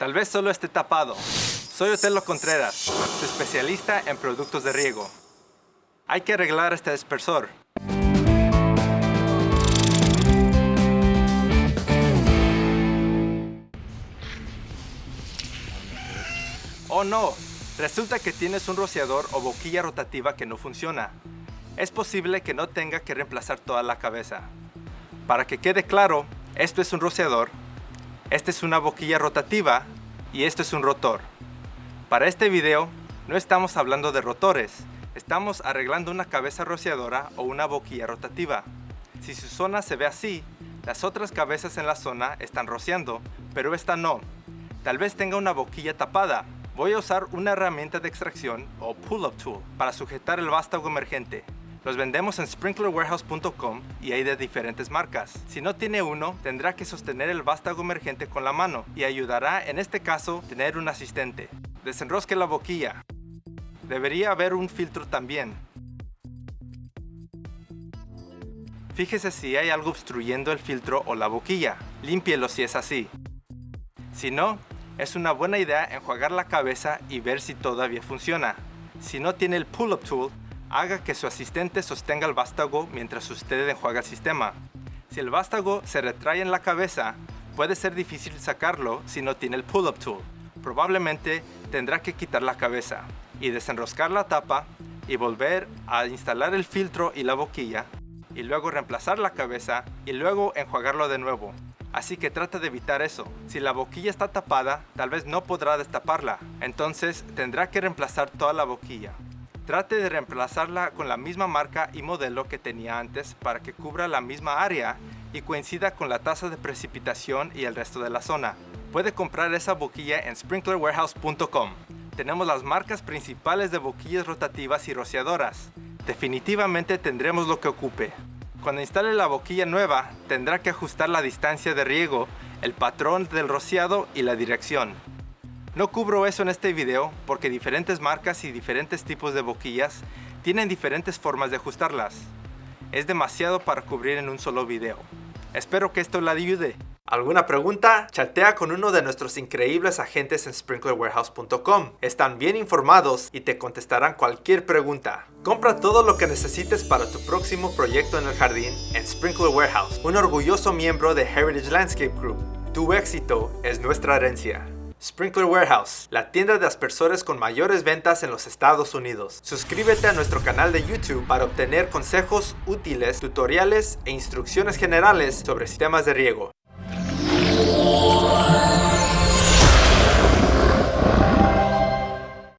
Tal vez solo esté tapado. Soy Otelo Contreras, especialista en productos de riego. Hay que arreglar este dispersor. Oh no, resulta que tienes un rociador o boquilla rotativa que no funciona. Es posible que no tenga que reemplazar toda la cabeza. Para que quede claro, esto es un rociador, esta es una boquilla rotativa y esto es un rotor. Para este video no estamos hablando de rotores, estamos arreglando una cabeza rociadora o una boquilla rotativa. Si su zona se ve así, las otras cabezas en la zona están rociando, pero esta no. Tal vez tenga una boquilla tapada. Voy a usar una herramienta de extracción o pull-up tool para sujetar el vástago emergente. Los vendemos en sprinklerwarehouse.com y hay de diferentes marcas. Si no tiene uno, tendrá que sostener el vástago emergente con la mano y ayudará en este caso tener un asistente. Desenrosque la boquilla. Debería haber un filtro también. Fíjese si hay algo obstruyendo el filtro o la boquilla. Límpielo si es así. Si no, es una buena idea enjuagar la cabeza y ver si todavía funciona. Si no tiene el pull-up tool, haga que su asistente sostenga el vástago mientras usted enjuaga el sistema. Si el vástago se retrae en la cabeza, puede ser difícil sacarlo si no tiene el pull-up tool. Probablemente tendrá que quitar la cabeza y desenroscar la tapa y volver a instalar el filtro y la boquilla y luego reemplazar la cabeza y luego enjuagarlo de nuevo. Así que trata de evitar eso. Si la boquilla está tapada, tal vez no podrá destaparla. Entonces tendrá que reemplazar toda la boquilla. Trate de reemplazarla con la misma marca y modelo que tenía antes para que cubra la misma área y coincida con la tasa de precipitación y el resto de la zona. Puede comprar esa boquilla en sprinklerwarehouse.com. Tenemos las marcas principales de boquillas rotativas y rociadoras. Definitivamente tendremos lo que ocupe. Cuando instale la boquilla nueva, tendrá que ajustar la distancia de riego, el patrón del rociado y la dirección. No cubro eso en este video porque diferentes marcas y diferentes tipos de boquillas tienen diferentes formas de ajustarlas. Es demasiado para cubrir en un solo video. Espero que esto le ayude. ¿Alguna pregunta? Chatea con uno de nuestros increíbles agentes en sprinklerwarehouse.com. Están bien informados y te contestarán cualquier pregunta. Compra todo lo que necesites para tu próximo proyecto en el jardín en Sprinkler Warehouse, un orgulloso miembro de Heritage Landscape Group. Tu éxito es nuestra herencia. Sprinkler Warehouse, la tienda de aspersores con mayores ventas en los Estados Unidos. Suscríbete a nuestro canal de YouTube para obtener consejos útiles, tutoriales e instrucciones generales sobre sistemas de riego.